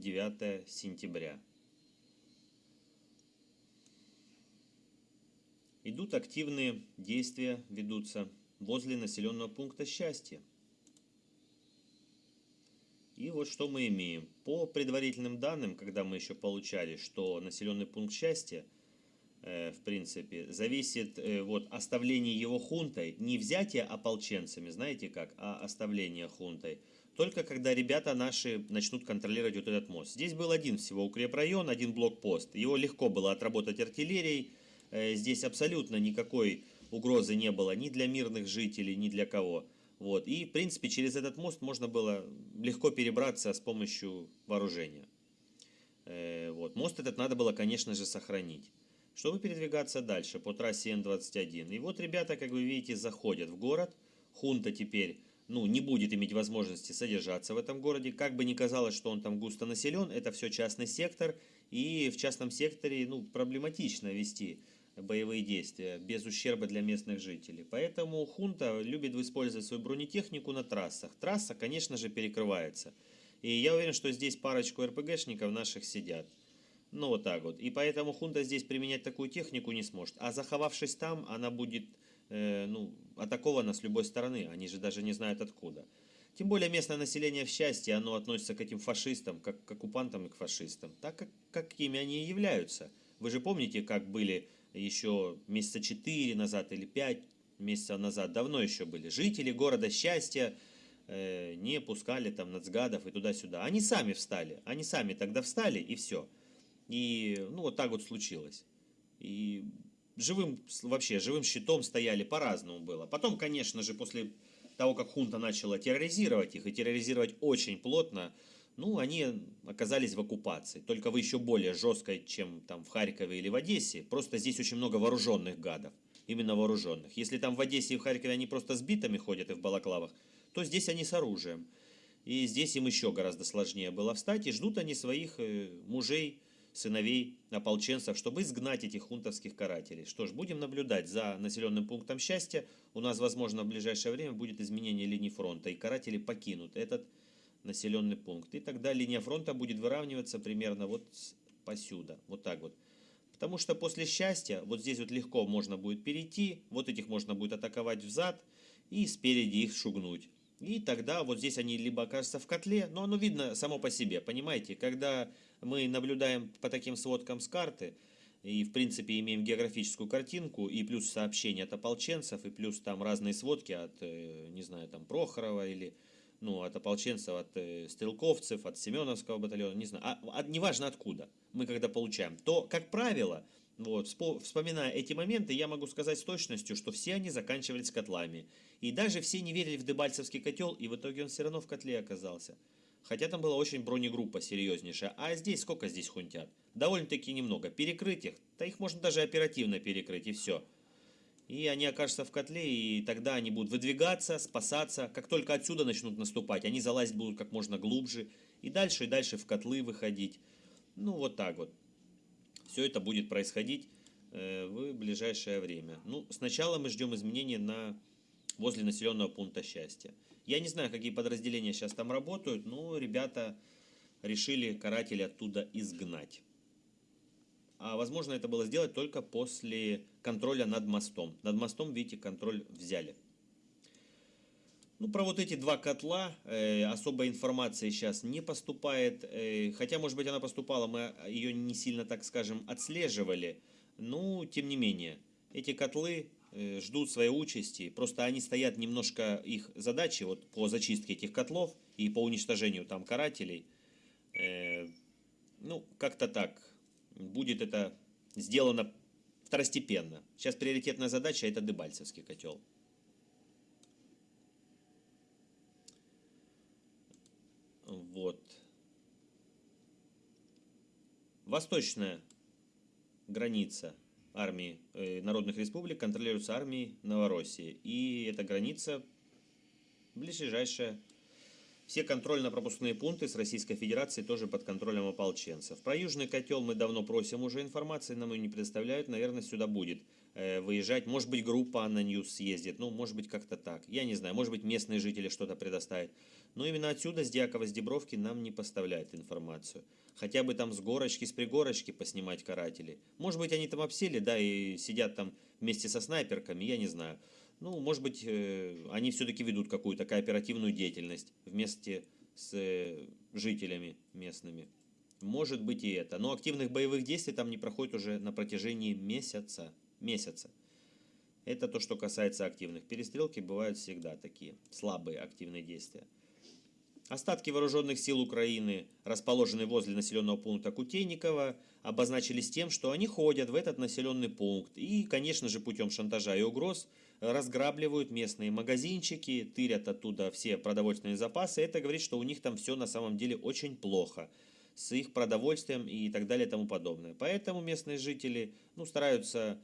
29 сентября. Идут активные действия, ведутся возле населенного пункта «Счастье». И вот что мы имеем. По предварительным данным, когда мы еще получали, что населенный пункт «Счастье», э, в принципе, зависит э, вот оставление его хунтой, не взятие ополченцами, знаете как, а оставление хунтой. Только когда ребята наши начнут контролировать вот этот мост. Здесь был один всего укрепрайон, один блокпост. Его легко было отработать артиллерией, Э, здесь абсолютно никакой угрозы не было ни для мирных жителей, ни для кого. Вот. И, в принципе, через этот мост можно было легко перебраться с помощью вооружения. Э, вот. Мост этот надо было, конечно же, сохранить, чтобы передвигаться дальше по трассе Н-21. И вот ребята, как вы видите, заходят в город. Хунта теперь ну, не будет иметь возможности содержаться в этом городе. Как бы ни казалось, что он там густо населен, это все частный сектор. И в частном секторе ну, проблематично вести боевые действия без ущерба для местных жителей. Поэтому хунта любит использовать свою бронетехнику на трассах. Трасса, конечно же, перекрывается. И я уверен, что здесь парочку РПГшников наших сидят. Ну, вот так вот. И поэтому хунта здесь применять такую технику не сможет. А заховавшись там, она будет э, ну, атакована с любой стороны. Они же даже не знают откуда. Тем более местное население в счастье, оно относится к этим фашистам, как к оккупантам и к фашистам. Так, как, какими они и являются. Вы же помните, как были еще месяца 4 назад или 5 месяцев назад, давно еще были, жители города Счастья э, не пускали там нацгадов и туда-сюда. Они сами встали, они сами тогда встали и все. И ну вот так вот случилось. И живым, вообще, живым щитом стояли, по-разному было. Потом, конечно же, после того, как хунта начала терроризировать их, и терроризировать очень плотно, ну, они оказались в оккупации, только в еще более жесткой, чем там в Харькове или в Одессе. Просто здесь очень много вооруженных гадов, именно вооруженных. Если там в Одессе и в Харькове они просто с битами ходят и в балаклавах, то здесь они с оружием. И здесь им еще гораздо сложнее было встать, и ждут они своих э, мужей, сыновей, ополченцев, чтобы изгнать этих хунтовских карателей. Что ж, будем наблюдать за населенным пунктом счастья. У нас, возможно, в ближайшее время будет изменение линии фронта, и каратели покинут этот населенный пункт. И тогда линия фронта будет выравниваться примерно вот посюда, вот так вот. Потому что после счастья, вот здесь вот легко можно будет перейти, вот этих можно будет атаковать взад и спереди их шугнуть. И тогда вот здесь они либо окажутся в котле, но оно видно само по себе, понимаете? Когда мы наблюдаем по таким сводкам с карты, и в принципе имеем географическую картинку, и плюс сообщения от ополченцев, и плюс там разные сводки от, э, не знаю, там Прохорова или ну, от ополченцев, от э, стрелковцев, от Семеновского батальона, не знаю, а, а, неважно откуда мы когда получаем, то, как правило, вот, вспоминая эти моменты, я могу сказать с точностью, что все они заканчивались котлами. И даже все не верили в Дебальцевский котел, и в итоге он все равно в котле оказался. Хотя там была очень бронегруппа серьезнейшая. А здесь сколько здесь хунтят? Довольно-таки немного. Перекрыть их? Да их можно даже оперативно перекрыть, и все и они окажутся в котле, и тогда они будут выдвигаться, спасаться. Как только отсюда начнут наступать, они залазить будут как можно глубже, и дальше и дальше в котлы выходить. Ну, вот так вот. Все это будет происходить э, в ближайшее время. Ну, сначала мы ждем изменения на возле населенного пункта счастья. Я не знаю, какие подразделения сейчас там работают, но ребята решили каратели оттуда изгнать. А возможно это было сделать только после контроля над мостом. Над мостом, видите, контроль взяли. Ну, про вот эти два котла э, особой информации сейчас не поступает. Э, хотя, может быть, она поступала, мы ее не сильно, так скажем, отслеживали. Ну, тем не менее, эти котлы ждут своей участи. Просто они стоят немножко, их задачи вот по зачистке этих котлов и по уничтожению там карателей. Э, ну, как-то так будет это сделано второстепенно. Сейчас приоритетная задача это Дебальцевский котел. Вот. Восточная граница армии э, народных республик контролируется армией Новороссии. И эта граница ближайшая все контрольно-пропускные пункты с Российской Федерацией тоже под контролем ополченцев. Про Южный котел мы давно просим уже информации, нам ее не предоставляют, наверное, сюда будет э, выезжать. Может быть, группа ANNA News съездит, ну, может быть, как-то так. Я не знаю, может быть, местные жители что-то предоставят. Но именно отсюда, с Дьякова, с Дебровки, нам не поставляют информацию. Хотя бы там с горочки, с пригорочки поснимать каратели. Может быть, они там обсели, да, и сидят там вместе со снайперками, я не знаю. Ну, может быть, э, они все-таки ведут какую-то кооперативную деятельность вместе с э, жителями местными. Может быть и это. Но активных боевых действий там не проходит уже на протяжении месяца. Месяца. Это то, что касается активных. Перестрелки бывают всегда такие, слабые активные действия. Остатки вооруженных сил Украины, расположенные возле населенного пункта Кутейникова, обозначились тем, что они ходят в этот населенный пункт и, конечно же, путем шантажа и угроз разграбливают местные магазинчики, тырят оттуда все продовольственные запасы. Это говорит, что у них там все на самом деле очень плохо с их продовольствием и так далее и тому подобное. Поэтому местные жители ну, стараются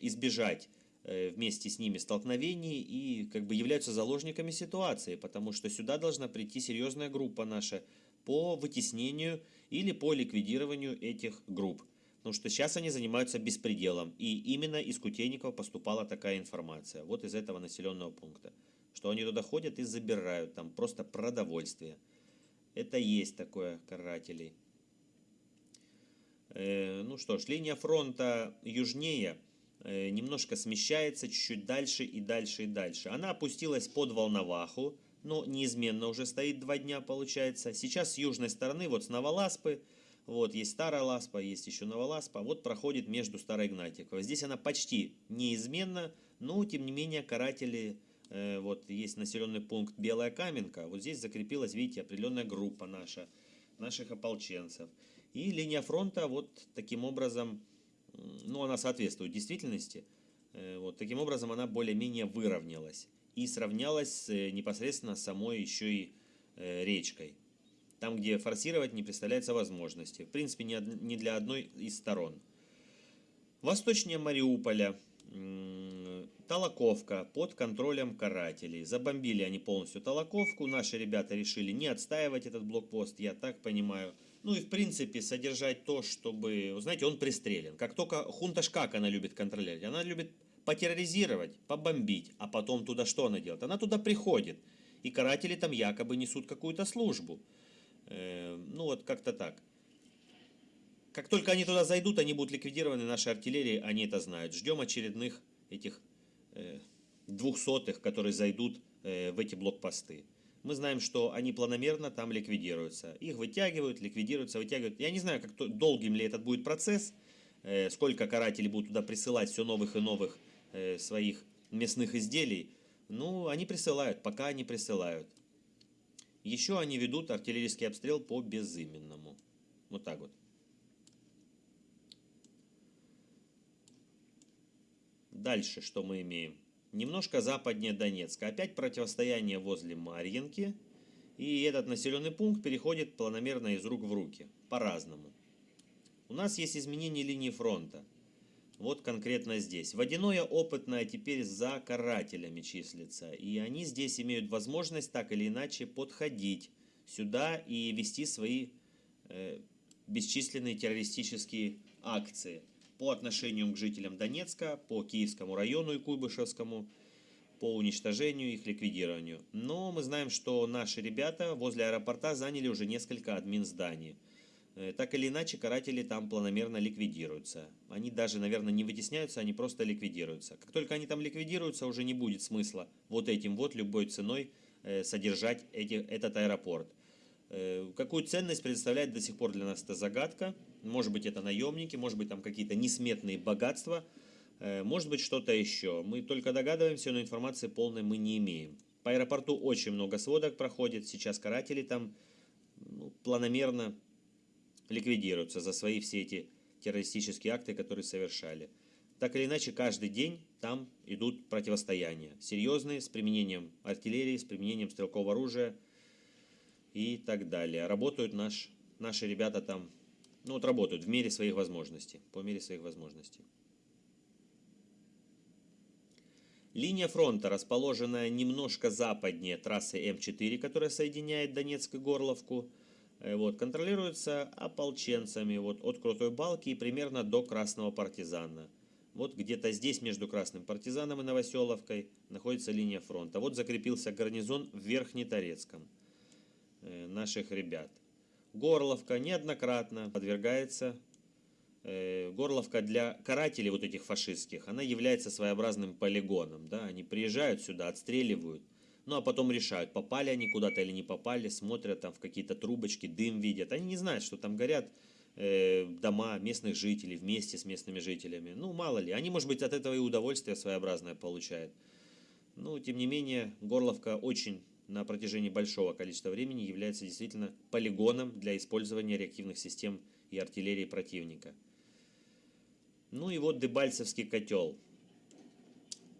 избежать Э, вместе с ними столкновений и как бы являются заложниками ситуации, потому что сюда должна прийти серьезная группа наша по вытеснению или по ликвидированию этих групп. Потому что сейчас они занимаются беспределом. И именно из Кутейникова поступала такая информация. Вот из этого населенного пункта. Что они туда ходят и забирают там просто продовольствие. Это есть такое карателей. Э, ну что ж, линия фронта южнее – Э, немножко смещается чуть-чуть дальше и дальше и дальше. Она опустилась под Волноваху, но неизменно уже стоит два дня, получается. Сейчас с южной стороны, вот с Новоласпы, вот есть Старая Ласпа, есть еще Новоласпа, вот проходит между Старой Игнатьевой. Здесь она почти неизменна, но тем не менее каратели, э, вот есть населенный пункт Белая Каменка, вот здесь закрепилась, видите, определенная группа наша, наших ополченцев. И линия фронта вот таким образом ну, она соответствует действительности. Э, вот, таким образом, она более-менее выровнялась и сравнялась э, непосредственно самой еще и э, речкой. Там, где форсировать не представляется возможности. В принципе, не, для одной из сторон. Восточнее Мариуполя, Толоковка под контролем карателей. Забомбили они полностью Толоковку. Наши ребята решили не отстаивать этот блокпост, я так понимаю. Ну и в принципе содержать то, чтобы, знаете, он пристрелен. Как только хунташ как она любит контролировать? Она любит потерроризировать, побомбить, а потом туда что она делает? Она туда приходит, и каратели там якобы несут какую-то службу. Э, ну вот как-то так. Как только они туда зайдут, они будут ликвидированы нашей артиллерией, они это знают. Ждем очередных этих э, двухсотых, которые зайдут э, в эти блокпосты мы знаем, что они планомерно там ликвидируются. Их вытягивают, ликвидируются, вытягивают. Я не знаю, как долгим ли этот будет процесс, сколько карателей будут туда присылать все новых и новых своих мясных изделий. Ну, они присылают, пока они присылают. Еще они ведут артиллерийский обстрел по безыменному. Вот так вот. Дальше что мы имеем? немножко западнее Донецка. Опять противостояние возле Марьинки. И этот населенный пункт переходит планомерно из рук в руки. По-разному. У нас есть изменение линии фронта. Вот конкретно здесь. Водяное опытное теперь за карателями числится. И они здесь имеют возможность так или иначе подходить сюда и вести свои э, бесчисленные террористические акции по отношению к жителям Донецка, по Киевскому району и Куйбышевскому, по уничтожению их, ликвидированию. Но мы знаем, что наши ребята возле аэропорта заняли уже несколько админ зданий. Э, так или иначе, каратели там планомерно ликвидируются. Они даже, наверное, не вытесняются, они просто ликвидируются. Как только они там ликвидируются, уже не будет смысла вот этим вот любой ценой э, содержать эти, этот аэропорт. Э, какую ценность представляет до сих пор для нас эта загадка? Может быть, это наемники, может быть, там какие-то несметные богатства, может быть, что-то еще. Мы только догадываемся, но информации полной мы не имеем. По аэропорту очень много сводок проходит. Сейчас каратели там ну, планомерно ликвидируются за свои все эти террористические акты, которые совершали. Так или иначе, каждый день там идут противостояния. Серьезные, с применением артиллерии, с применением стрелкового оружия и так далее. Работают наш, наши ребята там ну вот работают в мере своих возможностей, по мере своих возможностей. Линия фронта, расположенная немножко западнее трассы М4, которая соединяет Донецк и Горловку, вот, контролируется ополченцами вот, от Крутой Балки и примерно до Красного Партизана. Вот где-то здесь, между Красным Партизаном и Новоселовкой, находится линия фронта. Вот закрепился гарнизон в Верхнеторецком э, наших ребят. Горловка неоднократно подвергается э, Горловка для карателей вот этих фашистских, она является своеобразным полигоном. Да? Они приезжают сюда, отстреливают, ну а потом решают, попали они куда-то или не попали, смотрят там в какие-то трубочки, дым видят. Они не знают, что там горят э, дома местных жителей вместе с местными жителями. Ну, мало ли. Они, может быть, от этого и удовольствие своеобразное получают. Но, тем не менее, Горловка очень на протяжении большого количества времени является действительно полигоном для использования реактивных систем и артиллерии противника. Ну и вот Дебальцевский котел.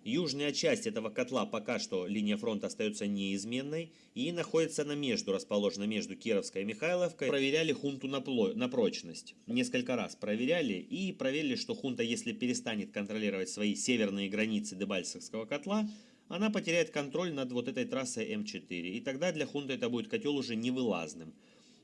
Южная часть этого котла пока что линия фронта остается неизменной и находится на между, расположена между Кировской и Михайловкой. Проверяли хунту на, пло... на прочность. Несколько раз проверяли и проверили, что хунта, если перестанет контролировать свои северные границы Дебальцевского котла, она потеряет контроль над вот этой трассой М4. И тогда для хунты это будет котел уже невылазным.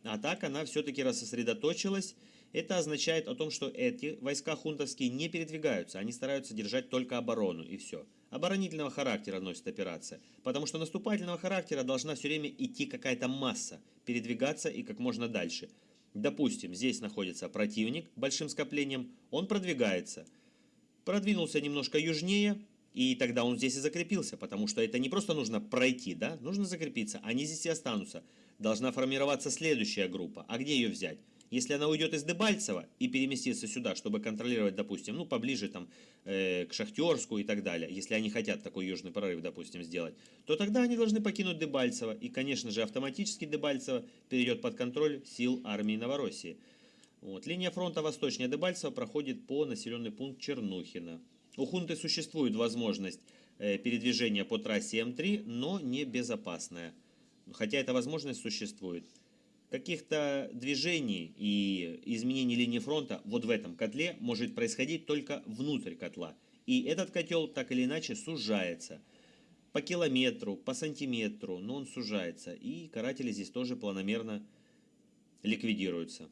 А так она все-таки рассосредоточилась. Это означает о том, что эти войска хунтовские не передвигаются. Они стараются держать только оборону и все. Оборонительного характера носит операция. Потому что наступательного характера должна все время идти какая-то масса. Передвигаться и как можно дальше. Допустим, здесь находится противник большим скоплением. Он продвигается. Продвинулся немножко южнее, и тогда он здесь и закрепился, потому что это не просто нужно пройти, да, нужно закрепиться, они здесь и останутся. Должна формироваться следующая группа. А где ее взять? Если она уйдет из Дебальцева и переместится сюда, чтобы контролировать, допустим, ну, поближе там э, к Шахтерску и так далее, если они хотят такой южный прорыв, допустим, сделать, то тогда они должны покинуть Дебальцево. И, конечно же, автоматически Дебальцево перейдет под контроль сил армии Новороссии. Вот. Линия фронта восточнее Дебальцева проходит по населенный пункт Чернухина. У хунты существует возможность э, передвижения по трассе М3, но не безопасная. Хотя эта возможность существует. Каких-то движений и изменений линии фронта вот в этом котле может происходить только внутрь котла. И этот котел так или иначе сужается. По километру, по сантиметру, но он сужается. И каратели здесь тоже планомерно ликвидируются.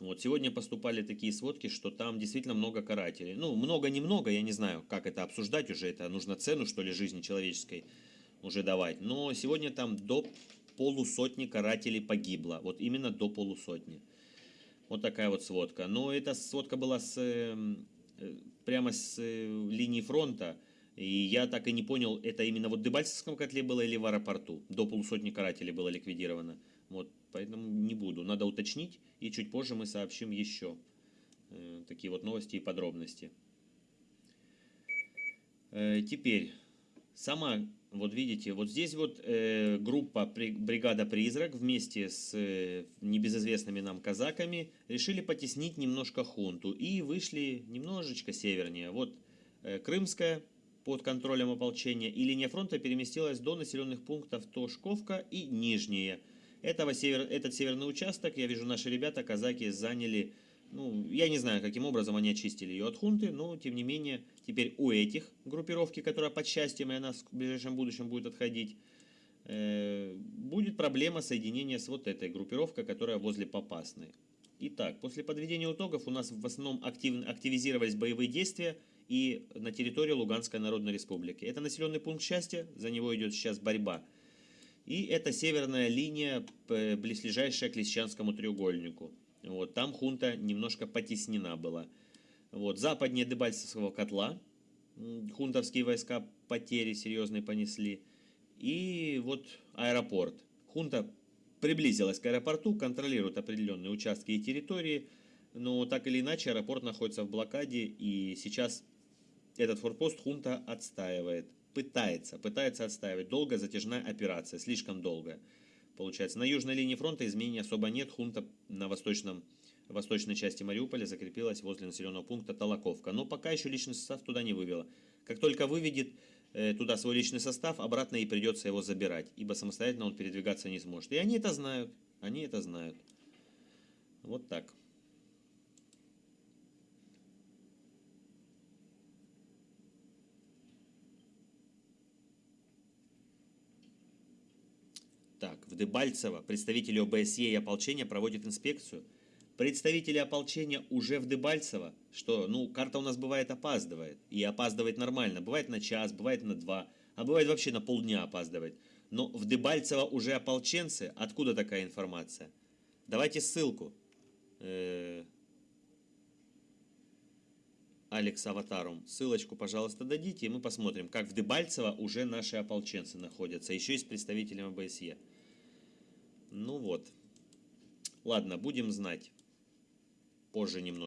Вот сегодня поступали такие сводки, что там действительно много карателей. Ну, много-немного, я не знаю, как это обсуждать уже, это нужно цену, что ли, жизни человеческой уже давать. Но сегодня там до полусотни карателей погибло, вот именно до полусотни. Вот такая вот сводка. Но эта сводка была с, эм, э, прямо с э, линии фронта, и я так и не понял, это именно вот в Дебальцевском котле было или в аэропорту. До полусотни карателей было ликвидировано. Вот, поэтому не буду. Надо уточнить, и чуть позже мы сообщим еще э, такие вот новости и подробности. Э, теперь, сама, вот видите, вот здесь вот э, группа при, бригада «Призрак» вместе с э, небезызвестными нам казаками решили потеснить немножко хунту и вышли немножечко севернее. Вот э, Крымская под контролем ополчения и линия фронта переместилась до населенных пунктов Тошковка и Нижние – этого север, этот северный участок, я вижу, наши ребята, казаки, заняли, ну, я не знаю, каким образом они очистили ее от хунты, но, тем не менее, теперь у этих группировки, которая под счастьем и она в ближайшем будущем будет отходить, э, будет проблема соединения с вот этой группировкой, которая возле Попасной. Итак, после подведения итогов у нас в основном актив, активизировались боевые действия и на территории Луганской Народной Республики. Это населенный пункт счастья, за него идет сейчас борьба. И это северная линия, близлежащая к Лисичанскому треугольнику. Вот, там хунта немножко потеснена была. Вот, западнее Дебальцевского котла хунтовские войска потери серьезные понесли. И вот аэропорт. Хунта приблизилась к аэропорту, контролирует определенные участки и территории, но так или иначе аэропорт находится в блокаде, и сейчас этот форпост хунта отстаивает пытается, пытается отстаивать. Долгая затяжная операция, слишком долгая. Получается, на южной линии фронта изменений особо нет. Хунта на восточном, восточной части Мариуполя закрепилась возле населенного пункта Толоковка. Но пока еще личный состав туда не вывела. Как только выведет э, туда свой личный состав, обратно и придется его забирать, ибо самостоятельно он передвигаться не сможет. И они это знают, они это знают. Вот так. Так, в Дебальцево представители ОБСЕ и ополчения проводят инспекцию. Представители ополчения уже в Дебальцево, что, ну, карта у нас бывает опаздывает. И опаздывает нормально. Бывает на час, бывает на два, а бывает вообще на полдня опаздывает. Но в Дебальцево уже ополченцы. Откуда такая информация? Давайте ссылку. Э, Алекс Аватарум. Ссылочку, пожалуйста, дадите, и мы посмотрим, как в Дебальцево уже наши ополченцы находятся, еще и с представителем ОБСЕ. Ну вот. Ладно, будем знать. Позже немного.